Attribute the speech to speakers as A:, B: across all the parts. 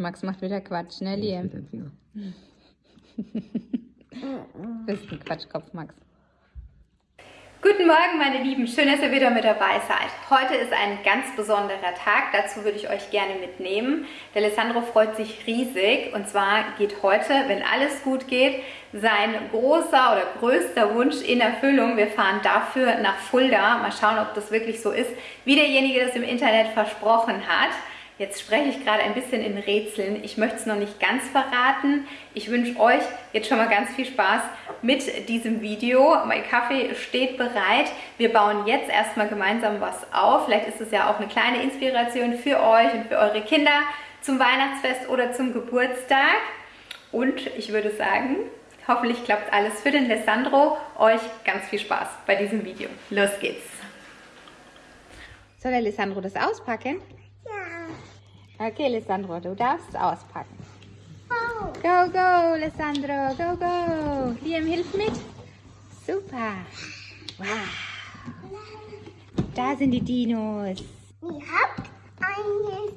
A: Max macht wieder Quatsch, ne, Liam? Du bist ein Quatschkopf, Max.
B: Guten Morgen, meine Lieben. Schön, dass ihr wieder mit dabei seid. Heute ist ein ganz besonderer Tag. Dazu würde ich euch gerne mitnehmen. Der Alessandro freut sich riesig. Und zwar geht heute, wenn alles gut geht, sein großer oder größter Wunsch in Erfüllung. Wir fahren dafür nach Fulda. Mal schauen, ob das wirklich so ist, wie derjenige das im Internet versprochen hat. Jetzt spreche ich gerade ein bisschen in Rätseln. Ich möchte es noch nicht ganz verraten. Ich wünsche euch jetzt schon mal ganz viel Spaß mit diesem Video. Mein Kaffee steht bereit. Wir bauen jetzt erstmal gemeinsam was auf. Vielleicht ist es ja auch eine kleine Inspiration für euch und für eure Kinder zum Weihnachtsfest oder zum Geburtstag. Und ich würde sagen, hoffentlich klappt alles für den Alessandro. Euch ganz viel Spaß bei diesem Video. Los geht's!
A: Soll der Alessandro das auspacken? Okay, Alessandro, du darfst auspacken. Go, go, Alessandro, go, go. Liam hilft mit. Super. Wow. Da sind die Dinos.
C: Ihr habt einen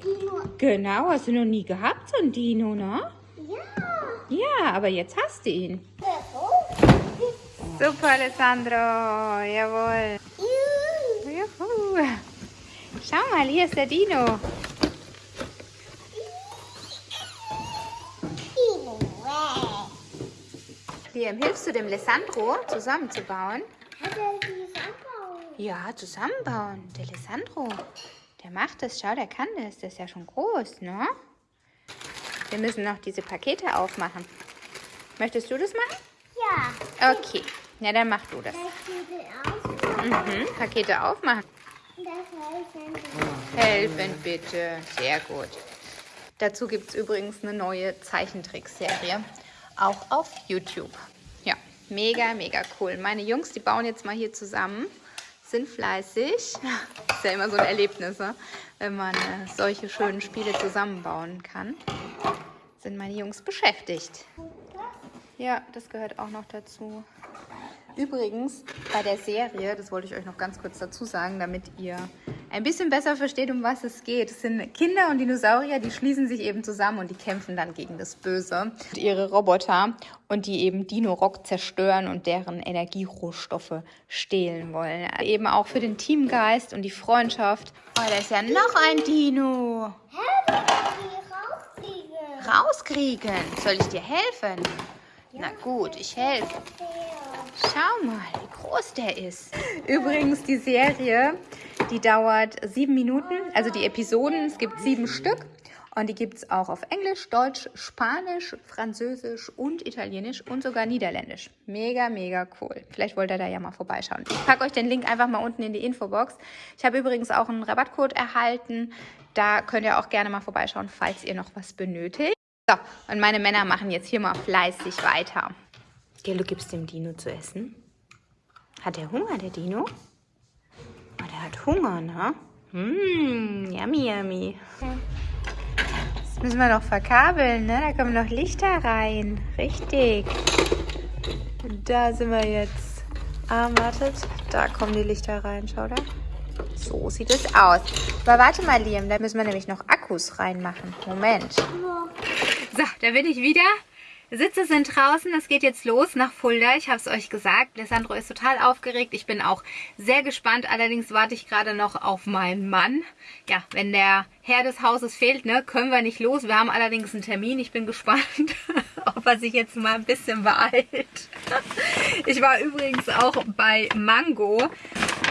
C: Dino.
A: Genau, hast du noch nie gehabt, so ein Dino, ne?
C: Ja.
A: Ja, aber jetzt hast du ihn. Super, Alessandro. Jawohl.
C: Juhu.
A: Schau mal, hier ist der. Dino.
C: Wow.
A: Liam, hilfst du dem Alessandro zusammenzubauen?
C: Hat er Sandbau?
A: Ja, zusammenbauen. Der Alessandro, der macht das. Schau, der kann das. Der ist ja schon groß, ne? Wir müssen noch diese Pakete aufmachen. Möchtest du das machen?
C: Ja.
A: Okay. Ja, dann mach du das.
C: Sieht aus.
A: Mhm. Pakete aufmachen.
C: Das heißt,
A: Helfen bitte. Sehr gut. Dazu gibt es übrigens eine neue Zeichentrickserie. Auch auf YouTube. Ja, mega, mega cool. Meine Jungs, die bauen jetzt mal hier zusammen. Sind fleißig. Ist ja immer so ein Erlebnis, ne? wenn man äh, solche schönen Spiele zusammenbauen kann. Sind meine Jungs beschäftigt. Ja, das gehört auch noch dazu. Übrigens, bei der Serie, das wollte ich euch noch ganz kurz dazu sagen, damit ihr ein bisschen besser versteht, um was es geht. Es sind Kinder und Dinosaurier, die schließen sich eben zusammen und die kämpfen dann gegen das Böse. Und ihre Roboter und die eben Dino-Rock zerstören und deren Energierohstoffe stehlen wollen. Eben auch für den Teamgeist und die Freundschaft. Oh, da ist ja noch ein Dino.
C: Hä, rauskriegen.
A: Rauskriegen. Soll ich dir helfen? Na gut, ich helfe. Schau mal, wie groß der ist. Übrigens, die Serie, die dauert sieben Minuten. Also die Episoden, es gibt sieben Stück. Und die gibt es auch auf Englisch, Deutsch, Spanisch, Französisch und Italienisch und sogar Niederländisch. Mega, mega cool. Vielleicht wollt ihr da ja mal vorbeischauen. Ich packe euch den Link einfach mal unten in die Infobox. Ich habe übrigens auch einen Rabattcode erhalten. Da könnt ihr auch gerne mal vorbeischauen, falls ihr noch was benötigt. So, und meine Männer machen jetzt hier mal fleißig weiter. Gell, du gibst dem Dino zu essen? Hat er Hunger, der Dino? Oh, der hat Hunger, ne? Mmm, yummy, yummy. Das müssen wir noch verkabeln, ne? Da kommen noch Lichter rein. Richtig. Und da sind wir jetzt. Ah, wartet. Da kommen die Lichter rein, schau da. So sieht es aus. Aber warte mal, Liam, da müssen wir nämlich noch Akkus reinmachen. Moment. So, da bin ich wieder. Sitze sind draußen, es geht jetzt los nach Fulda. Ich habe es euch gesagt, Alessandro ist total aufgeregt. Ich bin auch sehr gespannt. Allerdings warte ich gerade noch auf meinen Mann. Ja, wenn der Herr des Hauses fehlt, ne, können wir nicht los. Wir haben allerdings einen Termin. Ich bin gespannt, ob er sich jetzt mal ein bisschen beeilt. Ich war übrigens auch bei Mango.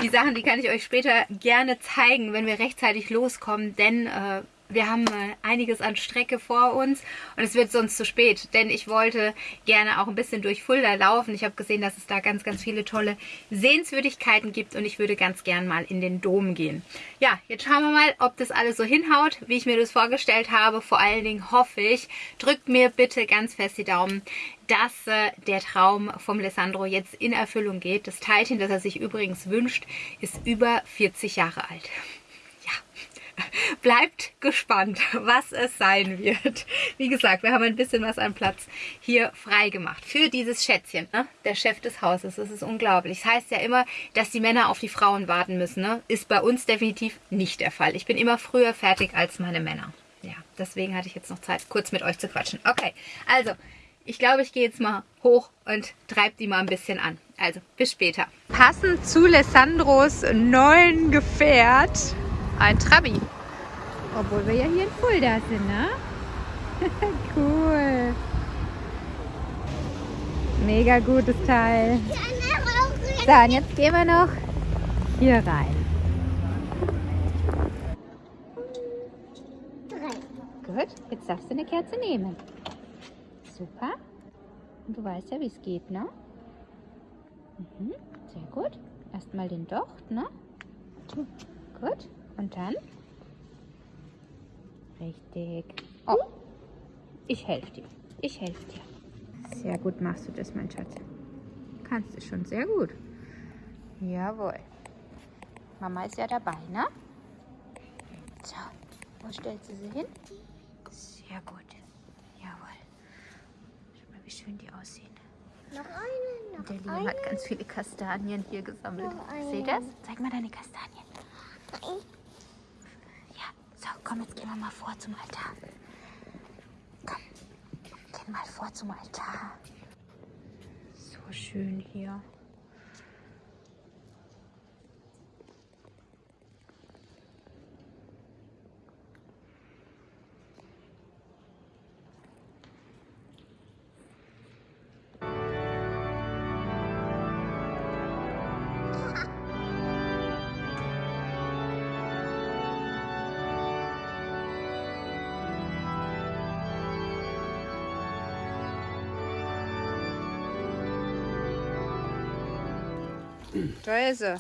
A: Die Sachen, die kann ich euch später gerne zeigen, wenn wir rechtzeitig loskommen, denn... Äh, wir haben einiges an Strecke vor uns und es wird sonst zu spät, denn ich wollte gerne auch ein bisschen durch Fulda laufen. Ich habe gesehen, dass es da ganz, ganz viele tolle Sehenswürdigkeiten gibt und ich würde ganz gern mal in den Dom gehen. Ja, jetzt schauen wir mal, ob das alles so hinhaut, wie ich mir das vorgestellt habe. Vor allen Dingen hoffe ich, drückt mir bitte ganz fest die Daumen, dass äh, der Traum vom Alessandro jetzt in Erfüllung geht. Das Teilchen, das er sich übrigens wünscht, ist über 40 Jahre alt. Bleibt gespannt, was es sein wird. Wie gesagt, wir haben ein bisschen was an Platz hier frei gemacht für dieses Schätzchen, ne? der Chef des Hauses. Das ist unglaublich. Das heißt ja immer, dass die Männer auf die Frauen warten müssen. Ne? Ist bei uns definitiv nicht der Fall. Ich bin immer früher fertig als meine Männer. Ja. deswegen hatte ich jetzt noch Zeit, kurz mit euch zu quatschen. Okay, also, ich glaube, ich gehe jetzt mal hoch und treibe die mal ein bisschen an. Also, bis später. Passend zu Lissandros neuen Gefährt, ein Trabi. Obwohl wir ja hier in Fulda sind, ne? cool. Mega gutes Teil. So, und jetzt gehen wir noch hier rein. Gut, jetzt darfst du eine Kerze nehmen. Super. Und du weißt ja, wie es geht, ne? Mhm, sehr gut. Erstmal den Docht, ne? Gut. Und dann? Richtig. Oh, ich helfe dir. Ich helfe dir. Sehr gut machst du das, mein Schatz. Kannst du schon sehr gut. Jawohl. Mama ist ja dabei, ne? So, wo stellst du sie hin? Sehr gut. Jawohl. Schau mal, wie schön die aussehen.
C: Noch eine, noch
A: Der Liam
C: eine.
A: hat ganz viele Kastanien hier gesammelt. Seht das? Zeig mal deine Kastanien. So, komm, jetzt gehen wir mal vor zum Altar. Komm, gehen mal vor zum Altar. So schön hier. Da ist er.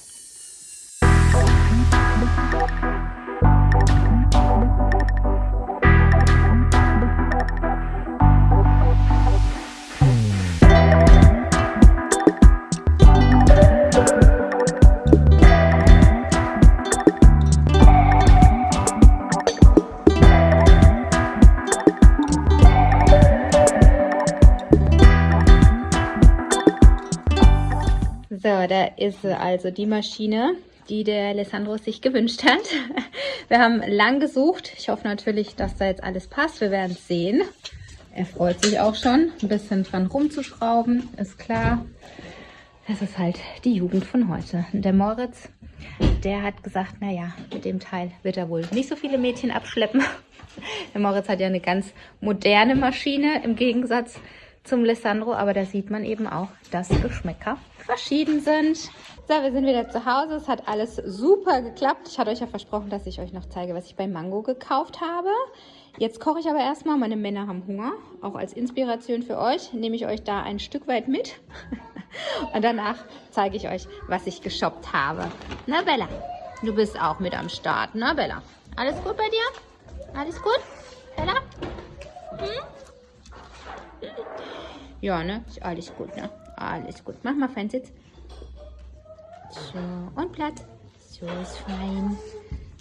A: Ist also die Maschine, die der Alessandro sich gewünscht hat. Wir haben lang gesucht. Ich hoffe natürlich, dass da jetzt alles passt. Wir werden es sehen. Er freut sich auch schon, ein bisschen dran rumzuschrauben, ist klar. Das ist halt die Jugend von heute. Der Moritz, der hat gesagt, naja, mit dem Teil wird er wohl nicht so viele Mädchen abschleppen. Der Moritz hat ja eine ganz moderne Maschine im Gegensatz zum Lissandro, aber da sieht man eben auch, dass Geschmäcker verschieden sind. So, wir sind wieder zu Hause. Es hat alles super geklappt. Ich hatte euch ja versprochen, dass ich euch noch zeige, was ich bei Mango gekauft habe. Jetzt koche ich aber erstmal. Meine Männer haben Hunger. Auch als Inspiration für euch nehme ich euch da ein Stück weit mit. Und danach zeige ich euch, was ich geshoppt habe. Na, Bella, du bist auch mit am Start. Na, Bella, alles gut bei dir? Alles gut? Bella? Hm? Ja, ne? Ist alles gut, ne? Alles gut. Mach mal Fernsitz. So, und Platz. So ist fein.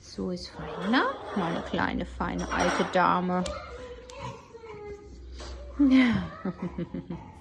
A: So ist fein, ne? Meine kleine, feine, alte Dame. Ja.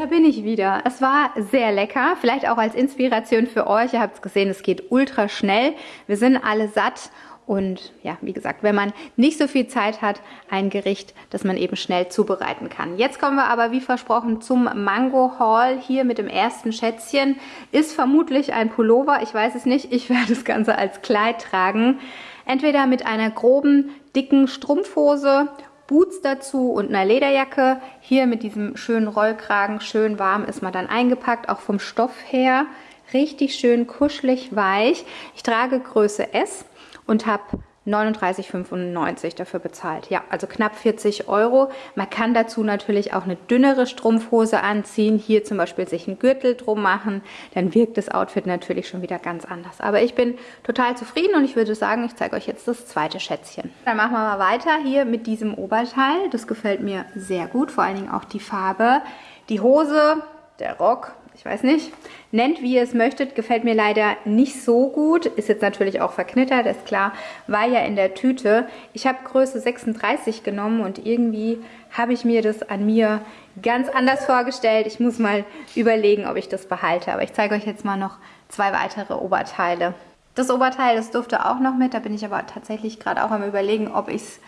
A: Da bin ich wieder. Es war sehr lecker, vielleicht auch als Inspiration für euch. Ihr habt es gesehen, es geht ultra schnell. Wir sind alle satt Und ja, wie gesagt, wenn man nicht so viel Zeit hat, ein Gericht, das man eben schnell zubereiten kann. Jetzt kommen wir aber wie versprochen zum Mango Haul hier mit dem ersten Schätzchen. Ist vermutlich ein Pullover, ich weiß es nicht. Ich werde das Ganze als Kleid tragen. Entweder mit einer groben, dicken Strumpfhose Boots dazu und einer Lederjacke. Hier mit diesem schönen Rollkragen, schön warm ist man dann eingepackt, auch vom Stoff her. Richtig schön kuschelig weich. Ich trage Größe S und habe 39,95 dafür bezahlt. Ja, also knapp 40 Euro. Man kann dazu natürlich auch eine dünnere Strumpfhose anziehen. Hier zum Beispiel sich einen Gürtel drum machen. Dann wirkt das Outfit natürlich schon wieder ganz anders. Aber ich bin total zufrieden und ich würde sagen, ich zeige euch jetzt das zweite Schätzchen. Dann machen wir mal weiter hier mit diesem Oberteil. Das gefällt mir sehr gut, vor allen Dingen auch die Farbe. Die Hose, der Rock, ich weiß nicht, nennt wie ihr es möchtet, gefällt mir leider nicht so gut. Ist jetzt natürlich auch verknittert, ist klar, war ja in der Tüte. Ich habe Größe 36 genommen und irgendwie habe ich mir das an mir ganz anders vorgestellt. Ich muss mal überlegen, ob ich das behalte. Aber ich zeige euch jetzt mal noch zwei weitere Oberteile. Das Oberteil, das durfte auch noch mit. Da bin ich aber tatsächlich gerade auch am überlegen, ob ich es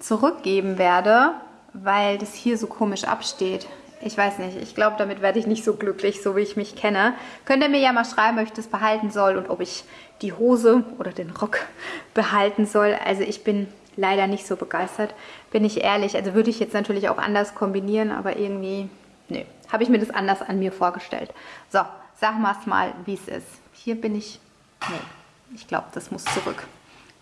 A: zurückgeben werde, weil das hier so komisch absteht. Ich weiß nicht, ich glaube, damit werde ich nicht so glücklich, so wie ich mich kenne. Könnt ihr mir ja mal schreiben, ob ich das behalten soll und ob ich die Hose oder den Rock behalten soll. Also ich bin leider nicht so begeistert, bin ich ehrlich. Also würde ich jetzt natürlich auch anders kombinieren, aber irgendwie, nö, habe ich mir das anders an mir vorgestellt. So, es mal, wie es ist. Hier bin ich, nee, ich glaube, das muss zurück.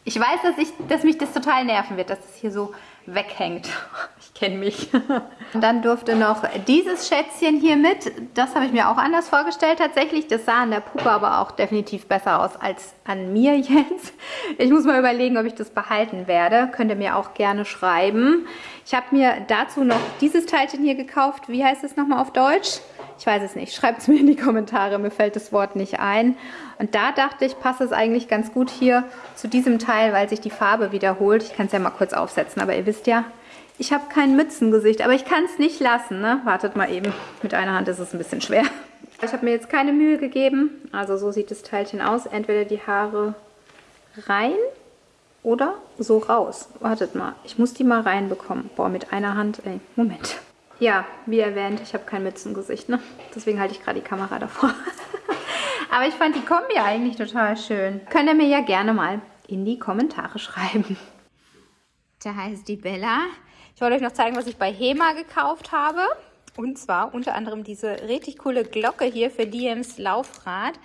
A: Ich weiß, dass, ich, dass mich das total nerven wird, dass es das hier so weghängt. Ich kenne mich. Und dann durfte noch dieses Schätzchen hier mit. Das habe ich mir auch anders vorgestellt tatsächlich. Das sah an der Puppe aber auch definitiv besser aus als an mir jetzt. Ich muss mal überlegen, ob ich das behalten werde. Könnt ihr mir auch gerne schreiben. Ich habe mir dazu noch dieses Teilchen hier gekauft. Wie heißt es nochmal auf Deutsch? Ich weiß es nicht. Schreibt es mir in die Kommentare. Mir fällt das Wort nicht ein. Und da dachte ich, passt es eigentlich ganz gut hier zu diesem Teil, weil sich die Farbe wiederholt. Ich kann es ja mal kurz aufsetzen, aber ihr wisst ja, ich habe kein Mützengesicht, aber ich kann es nicht lassen. Ne? Wartet mal eben, mit einer Hand ist es ein bisschen schwer. Ich habe mir jetzt keine Mühe gegeben, also so sieht das Teilchen aus. Entweder die Haare rein oder so raus. Wartet mal, ich muss die mal reinbekommen. Boah, mit einer Hand, ey, Moment. Ja, wie erwähnt, ich habe kein Mützengesicht, ne? Deswegen halte ich gerade die Kamera davor. Aber ich fand die Kombi eigentlich total schön. Könnt ihr mir ja gerne mal in die Kommentare schreiben. Da heißt die Bella. Ich wollte euch noch zeigen, was ich bei HEMA gekauft habe. Und zwar unter anderem diese richtig coole Glocke hier für Diems Laufrad.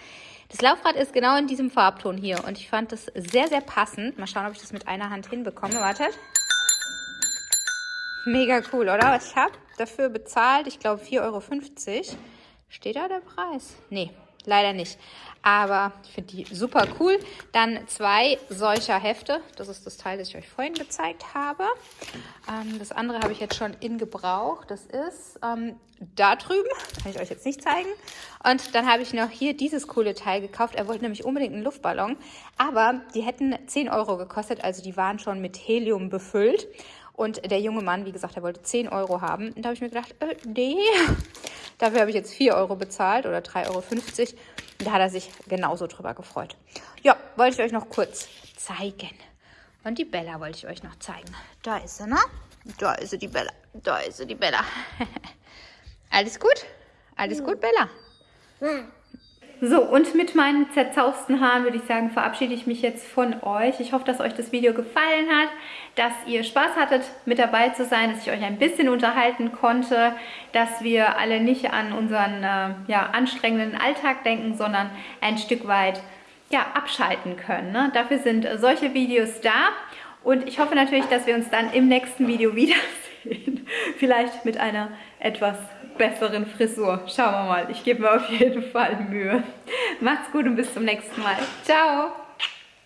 A: Das Laufrad ist genau in diesem Farbton hier und ich fand das sehr, sehr passend. Mal schauen, ob ich das mit einer Hand hinbekomme. Wartet. Mega cool, oder? Ich habe dafür bezahlt, ich glaube 4,50 Euro. Steht da der Preis? Nee, leider nicht. Aber ich finde die super cool. Dann zwei solcher Hefte. Das ist das Teil, das ich euch vorhin gezeigt habe. Ähm, das andere habe ich jetzt schon in Gebrauch. Das ist ähm, da drüben. Kann ich euch jetzt nicht zeigen. Und dann habe ich noch hier dieses coole Teil gekauft. Er wollte nämlich unbedingt einen Luftballon. Aber die hätten 10 Euro gekostet. Also die waren schon mit Helium befüllt. Und der junge Mann, wie gesagt, er wollte 10 Euro haben. Und da habe ich mir gedacht, äh, nee. Dafür habe ich jetzt 4 Euro bezahlt oder 3,50 Euro. Und da hat er sich genauso drüber gefreut. Ja, wollte ich euch noch kurz zeigen. Und die Bella wollte ich euch noch zeigen. Da ist sie, ne? Da ist sie, die Bella. Da ist sie, die Bella. Alles gut? Alles gut, Bella? So, und mit meinen zerzausten Haaren würde ich sagen, verabschiede ich mich jetzt von euch. Ich hoffe, dass euch das Video gefallen hat, dass ihr Spaß hattet, mit dabei zu sein, dass ich euch ein bisschen unterhalten konnte, dass wir alle nicht an unseren äh, ja, anstrengenden Alltag denken, sondern ein Stück weit ja, abschalten können. Ne? Dafür sind solche Videos da. Und ich hoffe natürlich, dass wir uns dann im nächsten Video wiedersehen. Vielleicht mit einer etwas besseren Frisur. Schauen wir mal. Ich gebe mir auf jeden Fall Mühe. Macht's gut und bis zum nächsten Mal. Ciao!